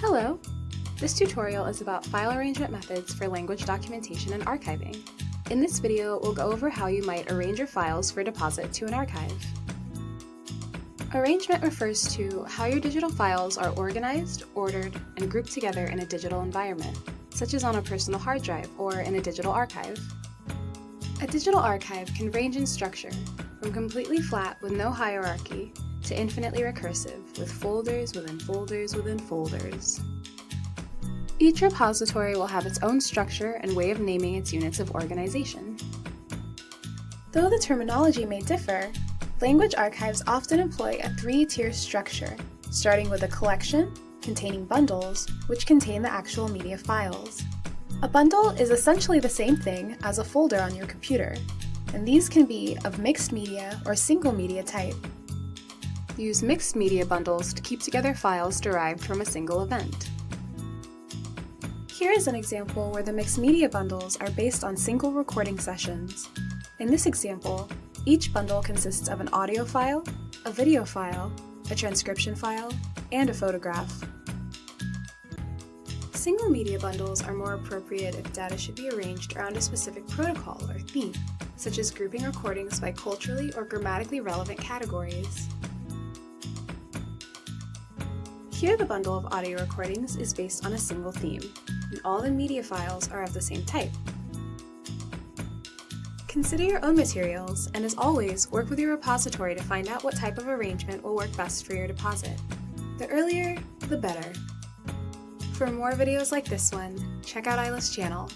Hello! This tutorial is about file arrangement methods for language documentation and archiving. In this video, we'll go over how you might arrange your files for deposit to an archive. Arrangement refers to how your digital files are organized, ordered, and grouped together in a digital environment, such as on a personal hard drive or in a digital archive. A digital archive can range in structure, from completely flat with no hierarchy to infinitely recursive, with folders within folders within folders. Each repository will have its own structure and way of naming its units of organization. Though the terminology may differ, language archives often employ a three-tier structure, starting with a collection, containing bundles, which contain the actual media files. A bundle is essentially the same thing as a folder on your computer, and these can be of mixed media or single media type, use mixed media bundles to keep together files derived from a single event. Here is an example where the mixed media bundles are based on single recording sessions. In this example, each bundle consists of an audio file, a video file, a transcription file, and a photograph. Single media bundles are more appropriate if data should be arranged around a specific protocol or theme, such as grouping recordings by culturally or grammatically relevant categories. Here the bundle of audio recordings is based on a single theme, and all the media files are of the same type. Consider your own materials, and as always, work with your repository to find out what type of arrangement will work best for your deposit. The earlier, the better. For more videos like this one, check out AILLA's channel.